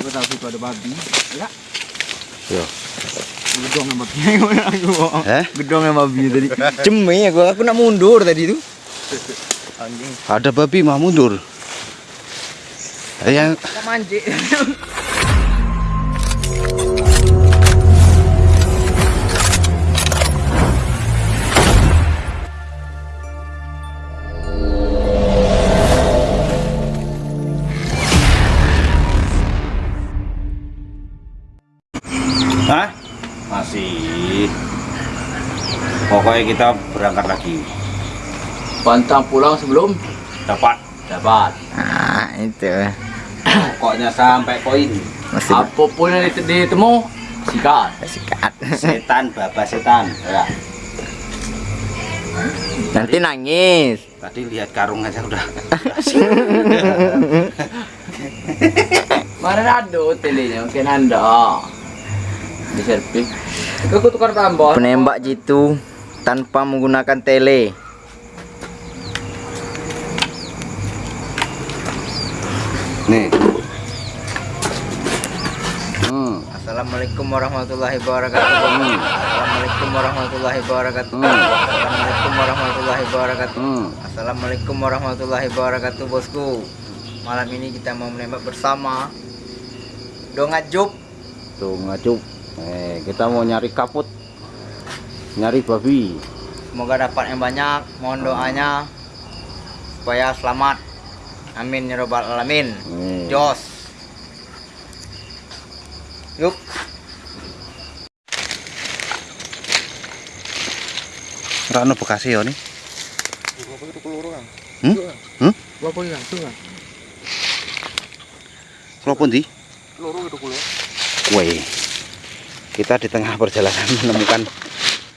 Coba tahu situ ada babi. Ya. Yo. Gedong yang babi. Aku. Eh? Gedong yang babi tadi. Cemi aku. Aku nak mundur tadi tu. Anjing. Ada babi mah mundur. Yang Nak mancing. Pokoknya kita berangkat lagi. Pantang pulang sebelum Dapat. dapat. Ah, itu. Pokoknya sampai poin. Masih apa pun yang dit- ditemu sikat. Sikat. Setan, bapak setan. Ya. Nanti nangis. Tadi lihat karung aja udah. Mana ada telenya? Mungkin anda. Di servis. Aku tukar tambah. Penembak jitu tanpa menggunakan tele. Nih. Hmm. Assalamualaikum warahmatullahi wabarakatuh. Assalamualaikum warahmatullahi wabarakatuh. Assalamualaikum warahmatullahi wabarakatuh. Hmm. Assalamualaikum warahmatullahi wabarakatuh, bosku. Malam ini kita mau menembak bersama. Tuh ngajuk. Eh, kita mau nyari kaput. Nyari babi. Semoga dapat yang banyak. Mohon doanya supaya selamat. Amin ya robbal alamin. Jos. Yuk. Rano Bekasi ya nih. Hmm? Hmm? Yang kan? Kalau pun di. Loro itu kulo. Woi. Kita di tengah perjalanan menemukan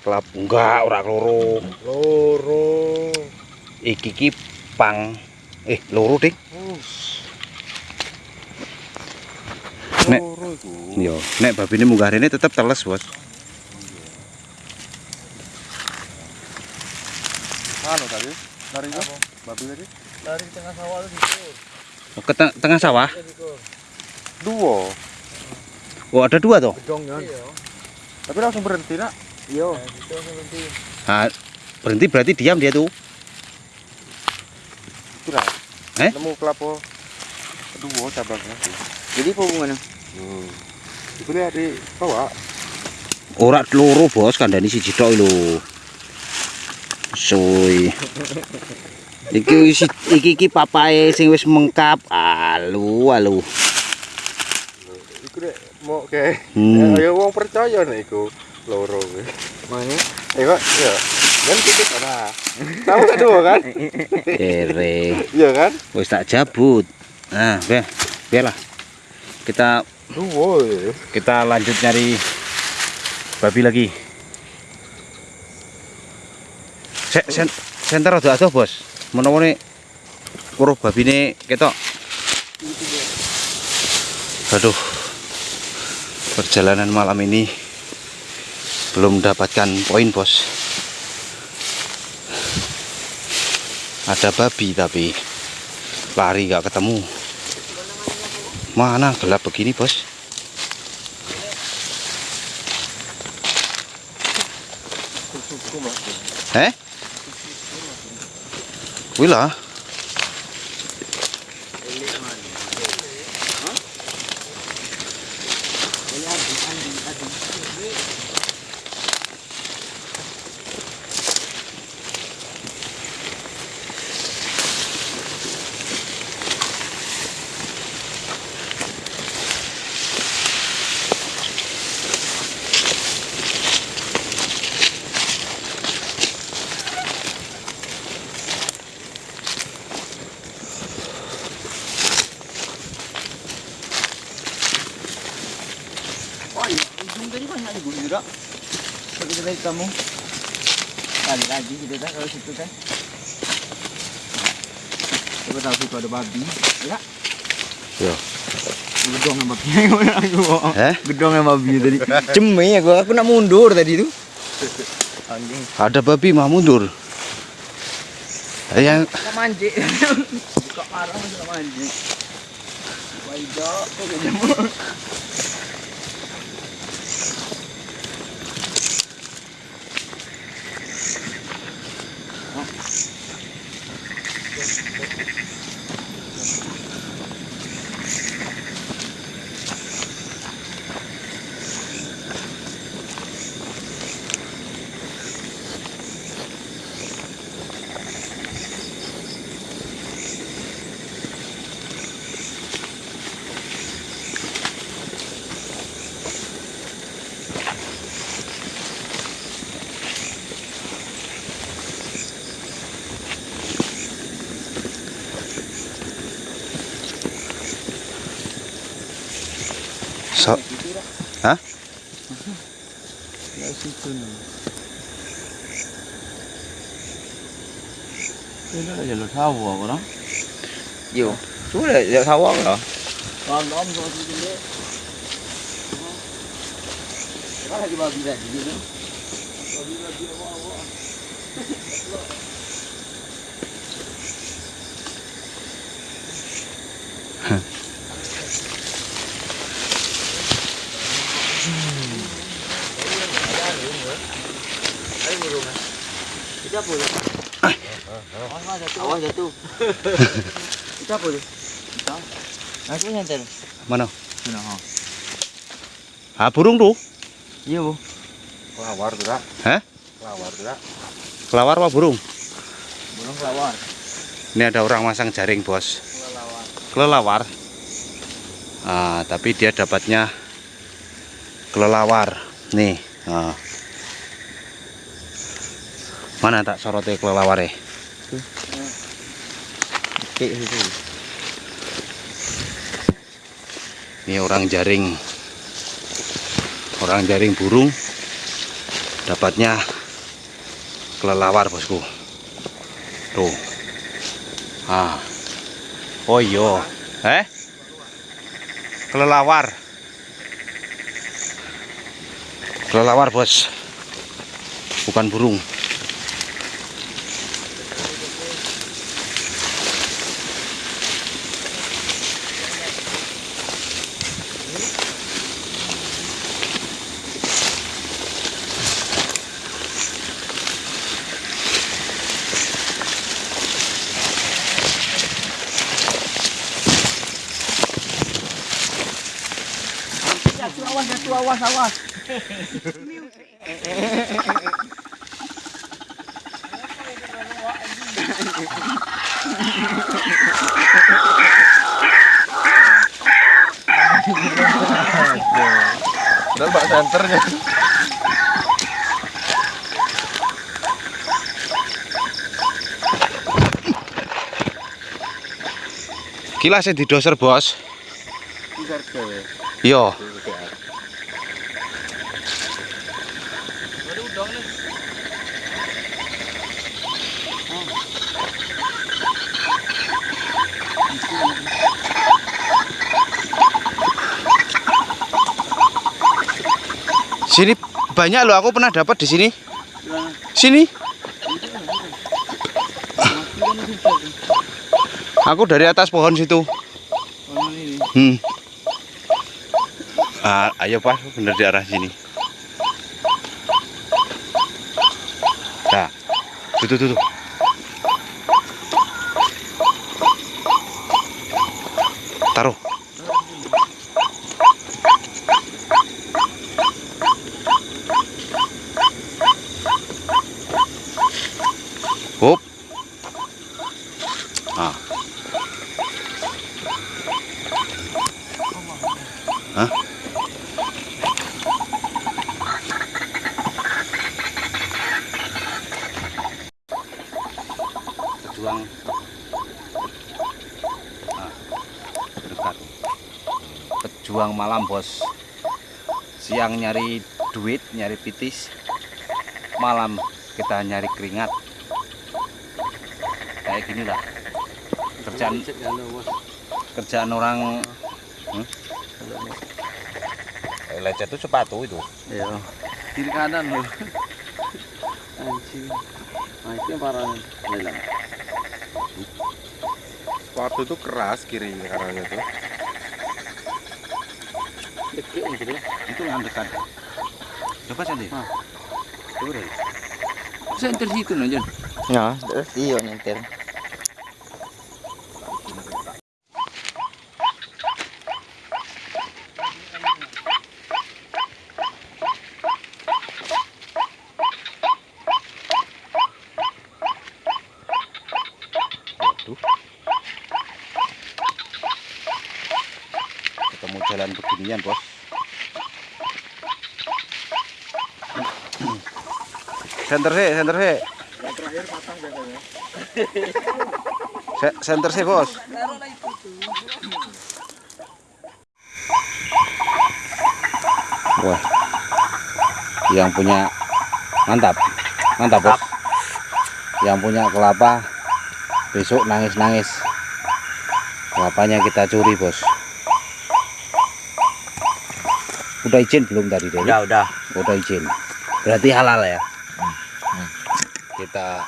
kelab enggak ora loro. Loro. Iki ki pang eh loro ding. Nek yo, nek babi ini munggah rene tetep teles, Bos. Anu tadi, lari apa? Babi tadi? Dari tengah sawah itu. Oh, ke teng- tengah sawah. Dua. Oh, ada dua toh. Gedong kan? Tapi langsung berhenti nak. Iya. Ah, berhenti berarti diam dia tuh. Kira. Eh? Nemu kelapa. Dua cabangnya. Jadi apa hubungannya? Hmm. Itu lihat di bawah. Ora loro, Bos, kandhani siji tok lho. Soy. Iki wis iki iki papae sing wis mengkap. Alu, alu. Iku dek mau ke. Hmm. Ya wong percaya nih iku loro. Mana? Eh kok ya. Kan titik ana. Tahu kan dua kan? Ere. Iya kan? Wis tak jabut. Nah, be, biarlah. Kita Dua. ya. kita lanjut nyari babi lagi. Sek sen, senter ada ada bos. Menawa nih uruh babi ini ketok. Aduh, perjalanan malam ini belum mendapatkan poin bos. Ada babi tapi lari gak ketemu. Mana gelap begini bos? Eh? Wila. Oh, ujung juga. Seperti tadi kamu. Balik lagi gitu kan kalau situ kan. Coba tahu situ ada babi. Ya. Yo. Gedong yang babi. Aku. Eh? Gedong yang babi tadi. Cemi aku. Aku nak mundur tadi tu. Anjing. Ada babi mah mundur. Yang mancing. Buka arah masih nak mancing. Paido. Ya situ nih. Ini ada jalur sawah orang. Yo, sudah ya sawah loh. Kalau om kalau situ deh. Kalau lagi babi tadi gitu. Babi babi awal. Kita apa tu? Awas jatuh. Kita apa tu? Kita. Aku nyantai. mana? Mana ha? Ah, burung tuh. Iya bu. Kelawar tuh. Hah? Kelawar tuh. Kelawar apa burung? Burung kelawar. Ini ada orang masang jaring, Bos. Kelawar. Kelelawar. Ah, tapi dia dapatnya kelelawar. Nih. ah. Mana tak sorotnya kelelawar ya? Ini orang jaring. Orang jaring burung. Dapatnya kelelawar bosku. Tuh. Ah. Oh iya. Eh? Kelelawar. Kelelawar bos. Bukan burung Jatuh awas, awas, awas. Dan Pak senternya. kilasnya di doser bos cewek. iya sini banyak loh aku pernah dapat di sini. Sini. Aku dari atas pohon situ. Hmm. Ah, ayo pak. Bener di arah sini. Nah tuh, tuh. taruh Ah. Hah? Ah. Pejuang malam, Bos. Siang nyari duit, nyari pitis. Malam kita nyari keringat. Kayak gini lah. Kerjaan kerjaan orang Lecet itu sepatu itu. Iya. Kiri kanan loh. Anjing. Nah, itu yang parah nih. Lelang. Sepatu itu keras kiri kanannya tuh. gitu. Itu yang dekat. Coba sendiri. Coba deh. Center situ Jon. Ya, terus iyo nyentir. Waduh. Ketemu beginian, Bos. Center sih, center sih. Se- Center sih, Bos. Wah. Yang punya mantap. Mantap, Bos. Yang punya kelapa besok nangis-nangis kelapanya kita curi bos udah izin belum tadi Dewi? Udah, udah. udah izin berarti halal ya kita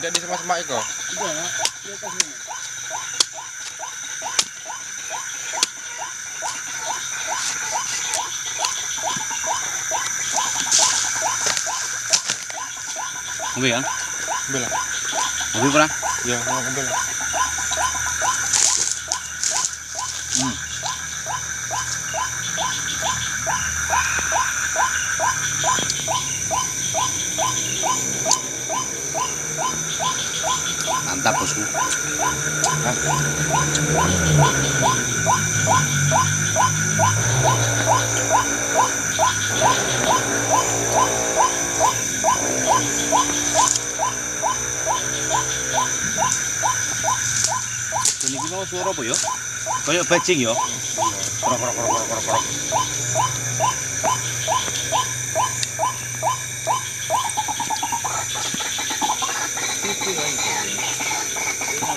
Tidak di semak-semak itu. Ubi ya? Bela. Ubi pernah? Ya, mau ambil. Mantap bosku. Ini gimana suara apa ya? Kayak bajing ya? Krok krok krok krok krok krok.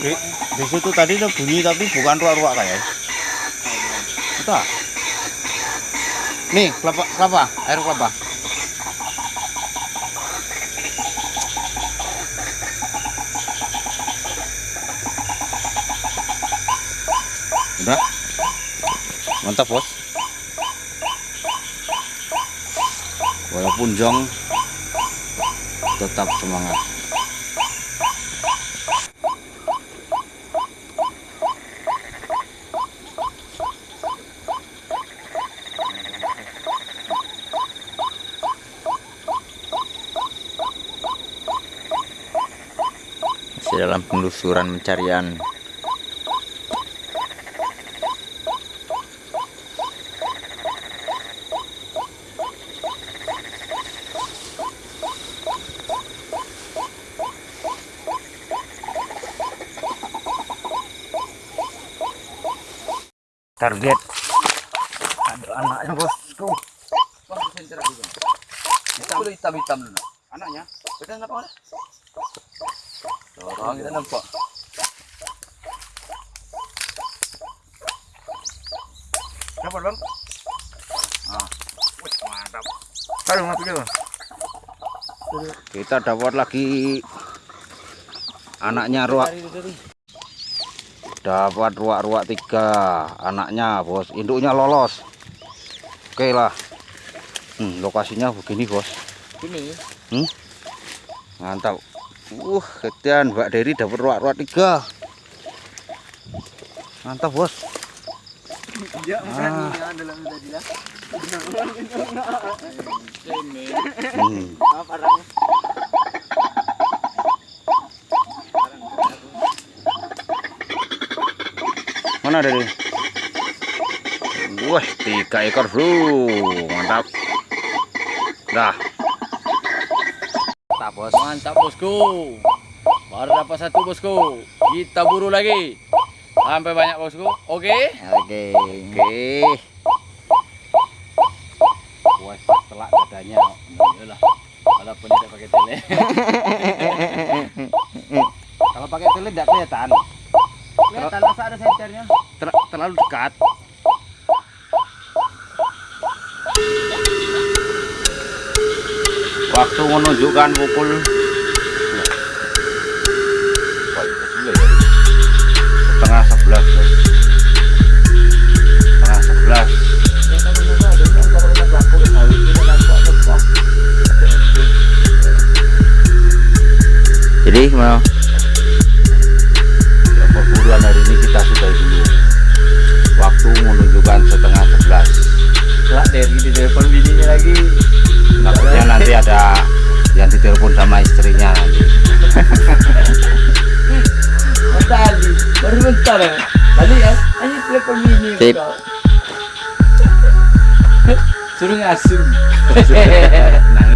Di, di situ tadi ada bunyi tapi bukan ruak-ruak kayak. Kita. Nih, kelapa, kelapa, air kelapa. Udah. Mantap, Bos. Walaupun jong tetap semangat. Masih dalam penelusuran pencarian. Target. Ada anaknya bosku. Hitam hitam hitam. Anaknya Kita nampak? Orang kita nampak. dapat, Bang. Kalau mati dia. Kita dapat lagi anaknya ruak. Dapat ruak-ruak tiga anaknya, bos. Induknya lolos. Oke lah. Hmm, lokasinya begini, bos. Ini. Mantap. Uh, ketian Mbak Dery dapat ruak-ruak tiga. Mantap, bos. Ah. Hmm. Mana Dery? Wah, tiga ekor, bro. Mantap. Dah. Tak bos. Mantap bosku. Baru dapat satu bosku. Kita buru lagi. Sampai banyak bosku. Oke. Oke. Oke. Wah, telak dadanya. Yalah. Walaupun tidak pakai tele. Kalau pakai tele tidak kelihatan. Terlalu. Ter terlalu dekat. Waktu menunjukkan pukul setengah sebelas. Setengah sebelas. Jadi mau menunjukkan setengah sebelas Kelak dari di telepon bininya lagi. takutnya nanti ada yang ditelepon sama istrinya nanti tadi baru bentar ya. Tadi ya, hanya telepon bini. Sip. Suruh ngasih. nangis